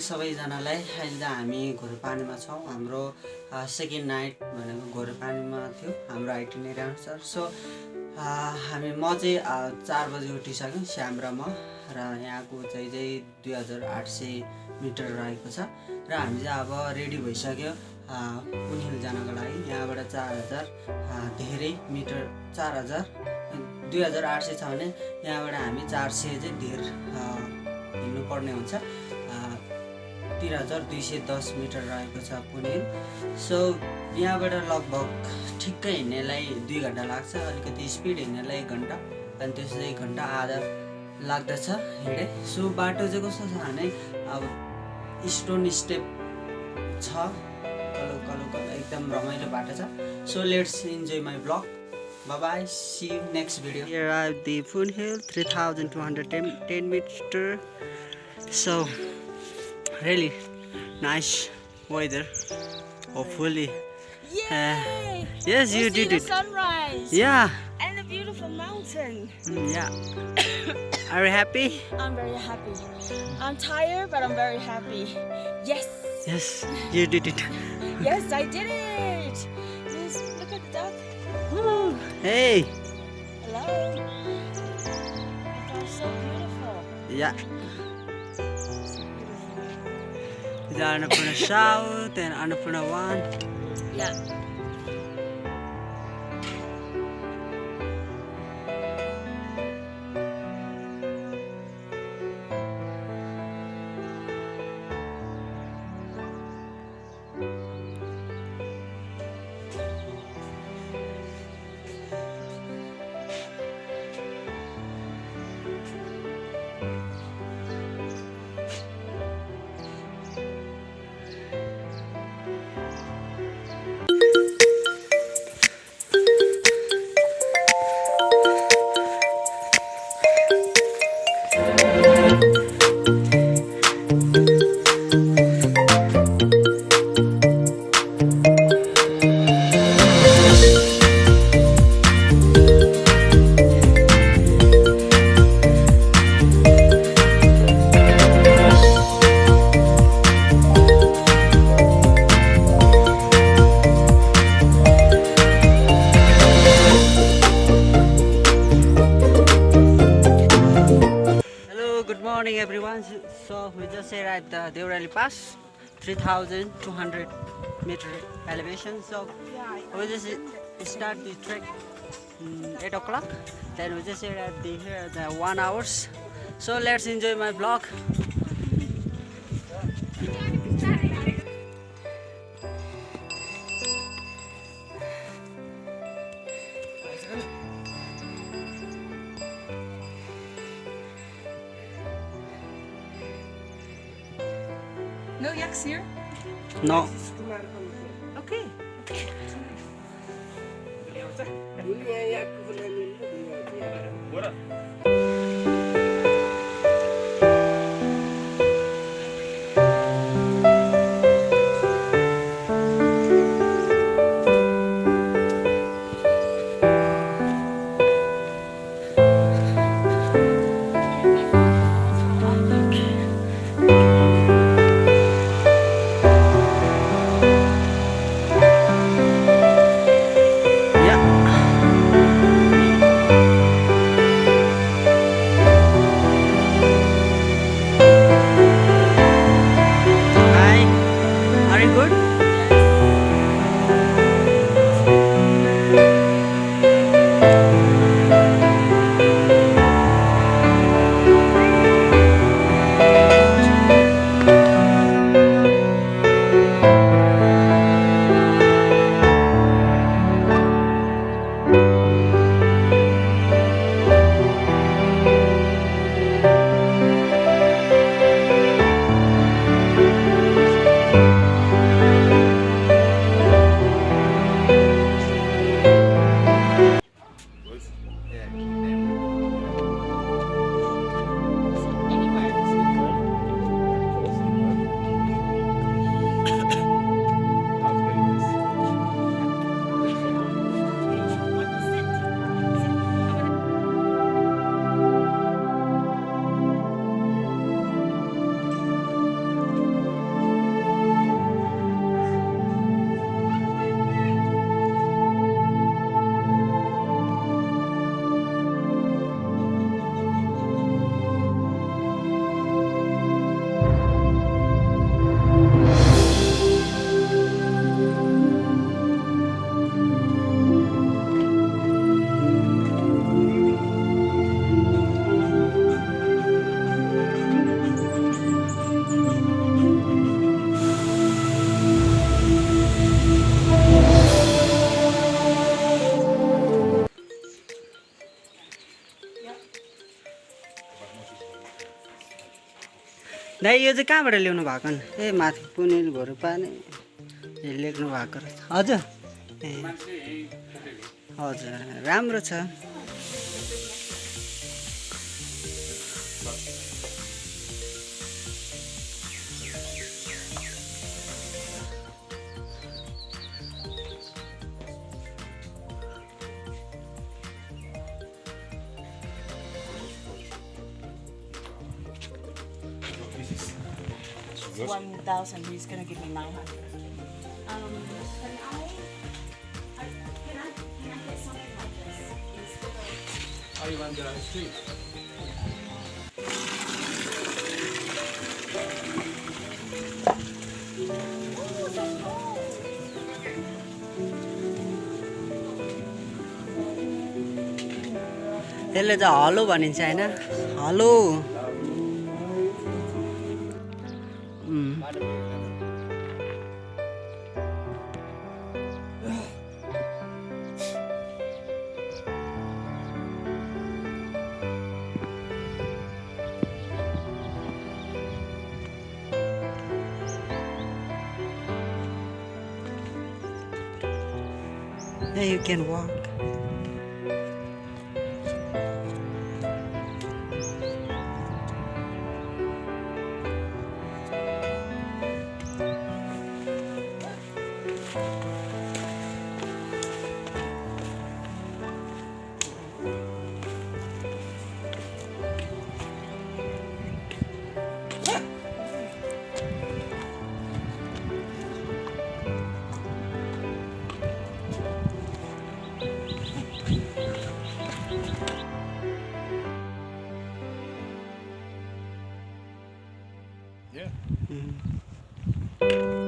सबैजनालाई अहिले चाहिँ हामी घोरपानीमा छौँ। हाम्रो सेकेन्ड नाइट भनेको घोरपानीमा थियो। हाम्रो आइटिनेरी अनुसार सो हामी म चाहिँ चार बजी उठिसक्यौँ श्याम र म। र यहाँको चाहिँ चाहिँ दुई हजार आठ सय मिटर रहेको छ। र हामी चाहिँ अब रेडी भइसक्यो। अ, पुनहिल जानको लागि। यहाँबाट चार हजार धेरै मिटर चार हजार दुई हजार आठ सय छ भने यहाँबाट हामी चार सय चाहिँ धेर हिँड्नुपर्ने हुन्छ। तिन हजार दुई सय दस मिटर रहेको छ पुनिल सो यहाँबाट लगभग ठिक्कै हिँड्नेलाई दुई घन्टा लाग्छ अलिकति स्पिड हिँड्नेलाई एक घन्टा अनि त्यसो एक घन्टा आधा लाग्दछ हिँडे सो बाटो चाहिँ कस्तो छ भने अब स्टोन स्टेप छ कलो कलो कलो एकदम रमाइलो बाटो छ so let's enjoy my blog Bye-bye. See you next video. Here are the Poon Hill, 3,210 meter. So, really nice weather. Hopefully. Yay! Yes, you see did the it. sunrise. Yeah. And a beautiful mountain. Mm, yeah. Are you happy? I'm very happy. I'm tired, but I'm very happy. Yes. Yes, you did it. Yes, I did it. Just look at the duck. Hey. Hello. Was so beautiful. Yeah. The Annapurna South and Annapurna 1. Yeah. Morning everyone. So we just arrived at the Deorali Pass, 3,200 meter elevation. So we just start the trek mm, 8 o'clock. Then we just arrived here at the one hours. So let's enjoy my vlog. No yaks here? No. Okay. Yeah. दाइ यो चाहिँ कहाँबाट ल्याउनु भएको नि? ए माथि पुनिल घोर पानी। लेख्नु भएको रहेछ। हजुर। ए। हजुर राम्रो छ। One thousand. He's gonna give me nine hundred. Um, can I? I can I can I get something like this instead of? Oh, you want the street? Oh, so cool. यसले चाहिँ हलो भनिन्छ होइन हलो Yeah, you can walk. 嗯。